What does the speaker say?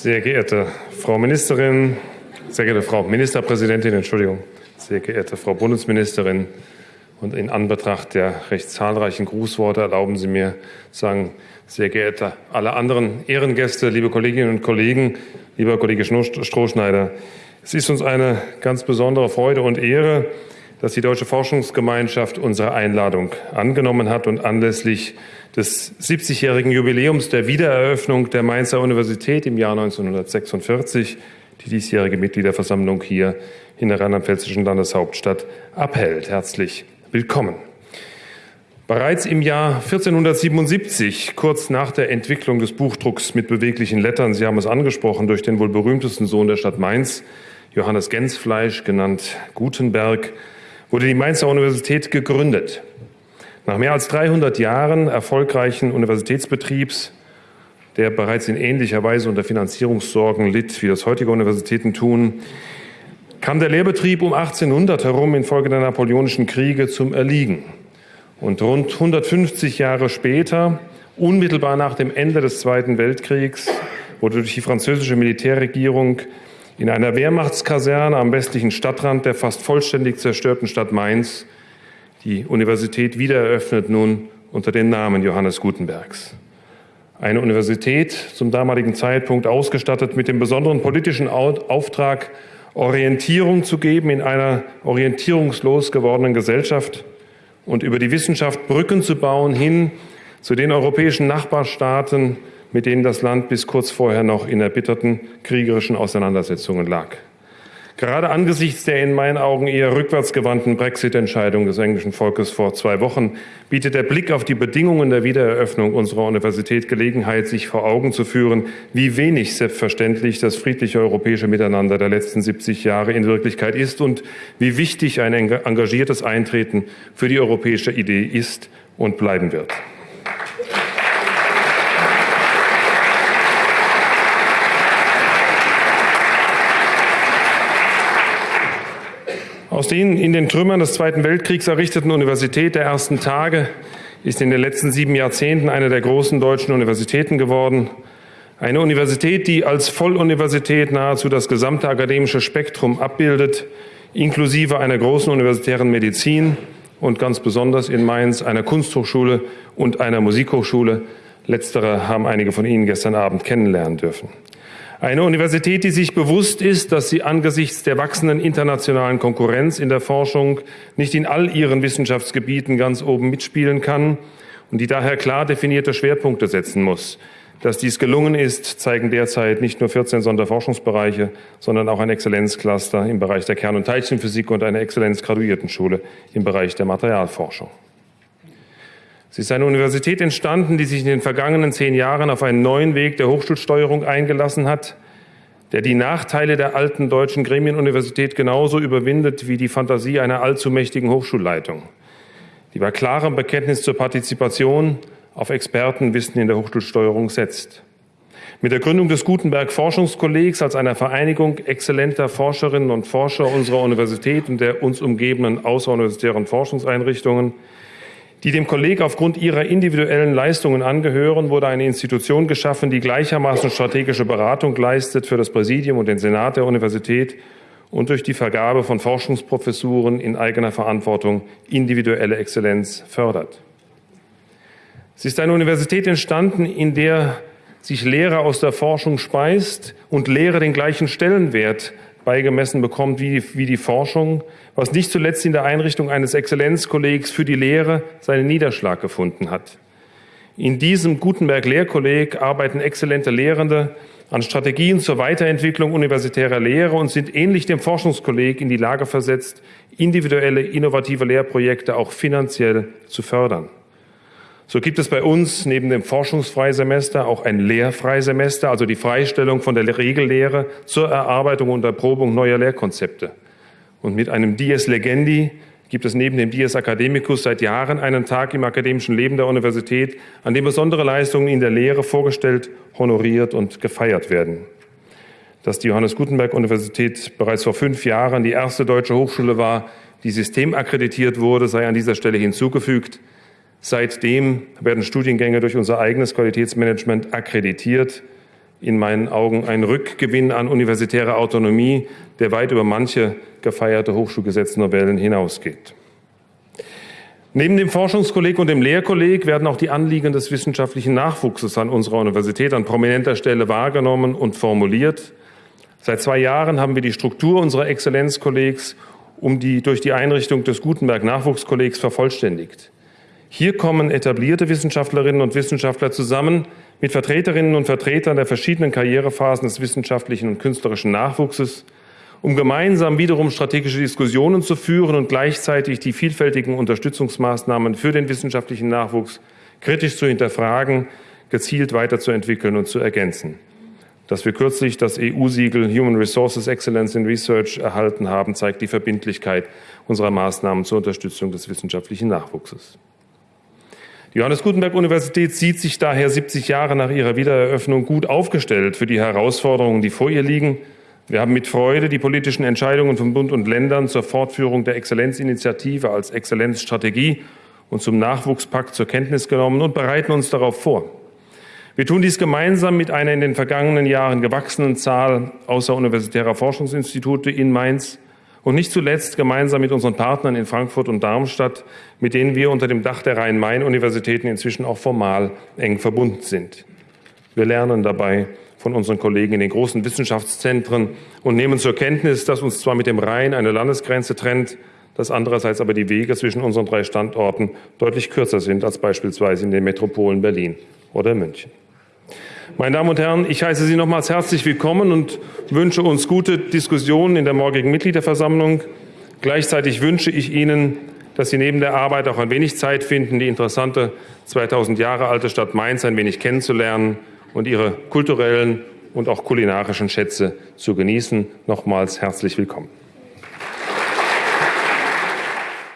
Sehr geehrte Frau Ministerin, sehr geehrte Frau Ministerpräsidentin, Entschuldigung, sehr geehrte Frau Bundesministerin, und in Anbetracht der recht zahlreichen Grußworte erlauben Sie mir zu sagen, sehr geehrte alle anderen Ehrengäste, liebe Kolleginnen und Kollegen, lieber Kollege Strohschneider, es ist uns eine ganz besondere Freude und Ehre, dass die Deutsche Forschungsgemeinschaft unsere Einladung angenommen hat und anlässlich des 70-jährigen Jubiläums der Wiedereröffnung der Mainzer Universität im Jahr 1946 die diesjährige Mitgliederversammlung hier in der rheinland-pfälzischen Landeshauptstadt abhält. Herzlich willkommen. Bereits im Jahr 1477, kurz nach der Entwicklung des Buchdrucks mit beweglichen Lettern, Sie haben es angesprochen, durch den wohl berühmtesten Sohn der Stadt Mainz, Johannes Gensfleisch, genannt Gutenberg, wurde die Mainzer Universität gegründet. Nach mehr als 300 Jahren erfolgreichen Universitätsbetriebs, der bereits in ähnlicher Weise unter Finanzierungssorgen litt, wie das heutige Universitäten tun, kam der Lehrbetrieb um 1800 herum infolge der napoleonischen Kriege zum Erliegen. Und rund 150 Jahre später, unmittelbar nach dem Ende des Zweiten Weltkriegs, wurde durch die französische Militärregierung in einer Wehrmachtskaserne am westlichen Stadtrand der fast vollständig zerstörten Stadt Mainz die Universität wiedereröffnet nun unter dem Namen Johannes Gutenbergs. Eine Universität zum damaligen Zeitpunkt ausgestattet mit dem besonderen politischen Auftrag, Orientierung zu geben in einer orientierungslos gewordenen Gesellschaft und über die Wissenschaft Brücken zu bauen hin zu den europäischen Nachbarstaaten, mit denen das Land bis kurz vorher noch in erbitterten kriegerischen Auseinandersetzungen lag. Gerade angesichts der in meinen Augen eher rückwärtsgewandten Brexit-Entscheidung des englischen Volkes vor zwei Wochen bietet der Blick auf die Bedingungen der Wiedereröffnung unserer Universität Gelegenheit, sich vor Augen zu führen, wie wenig selbstverständlich das friedliche europäische Miteinander der letzten 70 Jahre in Wirklichkeit ist und wie wichtig ein engagiertes Eintreten für die europäische Idee ist und bleiben wird. Aus den in den Trümmern des Zweiten Weltkriegs errichteten Universität der ersten Tage ist in den letzten sieben Jahrzehnten eine der großen deutschen Universitäten geworden. Eine Universität, die als Volluniversität nahezu das gesamte akademische Spektrum abbildet, inklusive einer großen universitären Medizin und ganz besonders in Mainz einer Kunsthochschule und einer Musikhochschule. Letztere haben einige von Ihnen gestern Abend kennenlernen dürfen. Eine Universität, die sich bewusst ist, dass sie angesichts der wachsenden internationalen Konkurrenz in der Forschung nicht in all ihren Wissenschaftsgebieten ganz oben mitspielen kann und die daher klar definierte Schwerpunkte setzen muss. Dass dies gelungen ist, zeigen derzeit nicht nur 14 Sonderforschungsbereiche, sondern auch ein Exzellenzcluster im Bereich der Kern- und Teilchenphysik und eine Exzellenzgraduiertenschule im Bereich der Materialforschung. Sie ist eine Universität entstanden, die sich in den vergangenen zehn Jahren auf einen neuen Weg der Hochschulsteuerung eingelassen hat, der die Nachteile der alten deutschen Gremienuniversität genauso überwindet wie die Fantasie einer allzu mächtigen Hochschulleitung, die bei klarem Bekenntnis zur Partizipation auf Expertenwissen in der Hochschulsteuerung setzt. Mit der Gründung des Gutenberg Forschungskollegs als einer Vereinigung exzellenter Forscherinnen und Forscher unserer Universität und der uns umgebenden außeruniversitären Forschungseinrichtungen die dem Kolleg aufgrund ihrer individuellen Leistungen angehören, wurde eine Institution geschaffen, die gleichermaßen strategische Beratung leistet für das Präsidium und den Senat der Universität und durch die Vergabe von Forschungsprofessuren in eigener Verantwortung individuelle Exzellenz fördert. Sie ist eine Universität entstanden, in der sich Lehre aus der Forschung speist und Lehre den gleichen Stellenwert beigemessen bekommt wie, wie die Forschung, was nicht zuletzt in der Einrichtung eines Exzellenzkollegs für die Lehre seinen Niederschlag gefunden hat. In diesem Gutenberg-Lehrkolleg arbeiten exzellente Lehrende an Strategien zur Weiterentwicklung universitärer Lehre und sind ähnlich dem Forschungskolleg in die Lage versetzt, individuelle, innovative Lehrprojekte auch finanziell zu fördern. So gibt es bei uns neben dem Forschungsfreisemester auch ein Lehrfreisemester, also die Freistellung von der Regellehre zur Erarbeitung und Erprobung neuer Lehrkonzepte. Und mit einem Dies Legendi gibt es neben dem Dies Academicus seit Jahren einen Tag im akademischen Leben der Universität, an dem besondere Leistungen in der Lehre vorgestellt, honoriert und gefeiert werden. Dass die Johannes Gutenberg Universität bereits vor fünf Jahren die erste deutsche Hochschule war, die systemakkreditiert wurde, sei an dieser Stelle hinzugefügt. Seitdem werden Studiengänge durch unser eigenes Qualitätsmanagement akkreditiert. in meinen Augen ein Rückgewinn an universitärer Autonomie, der weit über manche gefeierte Hochschulgesetznovellen hinausgeht. Neben dem Forschungskolleg und dem Lehrkolleg werden auch die Anliegen des wissenschaftlichen Nachwuchses an unserer Universität an prominenter Stelle wahrgenommen und formuliert. Seit zwei Jahren haben wir die Struktur unserer Exzellenzkollegs um die, durch die Einrichtung des Gutenberg Nachwuchskollegs vervollständigt. Hier kommen etablierte Wissenschaftlerinnen und Wissenschaftler zusammen mit Vertreterinnen und Vertretern der verschiedenen Karrierephasen des wissenschaftlichen und künstlerischen Nachwuchses, um gemeinsam wiederum strategische Diskussionen zu führen und gleichzeitig die vielfältigen Unterstützungsmaßnahmen für den wissenschaftlichen Nachwuchs kritisch zu hinterfragen, gezielt weiterzuentwickeln und zu ergänzen. Dass wir kürzlich das EU-Siegel Human Resources Excellence in Research erhalten haben, zeigt die Verbindlichkeit unserer Maßnahmen zur Unterstützung des wissenschaftlichen Nachwuchses. Die Johannes Gutenberg Universität sieht sich daher 70 Jahre nach ihrer Wiedereröffnung gut aufgestellt für die Herausforderungen, die vor ihr liegen. Wir haben mit Freude die politischen Entscheidungen von Bund und Ländern zur Fortführung der Exzellenzinitiative als Exzellenzstrategie und zum Nachwuchspakt zur Kenntnis genommen und bereiten uns darauf vor. Wir tun dies gemeinsam mit einer in den vergangenen Jahren gewachsenen Zahl außeruniversitärer Forschungsinstitute in Mainz, und nicht zuletzt gemeinsam mit unseren Partnern in Frankfurt und Darmstadt, mit denen wir unter dem Dach der Rhein-Main-Universitäten inzwischen auch formal eng verbunden sind. Wir lernen dabei von unseren Kollegen in den großen Wissenschaftszentren und nehmen zur Kenntnis, dass uns zwar mit dem Rhein eine Landesgrenze trennt, dass andererseits aber die Wege zwischen unseren drei Standorten deutlich kürzer sind als beispielsweise in den Metropolen Berlin oder München. Meine Damen und Herren, ich heiße Sie nochmals herzlich willkommen und wünsche uns gute Diskussionen in der morgigen Mitgliederversammlung. Gleichzeitig wünsche ich Ihnen, dass Sie neben der Arbeit auch ein wenig Zeit finden, die interessante 2000 Jahre alte Stadt Mainz ein wenig kennenzulernen und ihre kulturellen und auch kulinarischen Schätze zu genießen. Nochmals herzlich willkommen.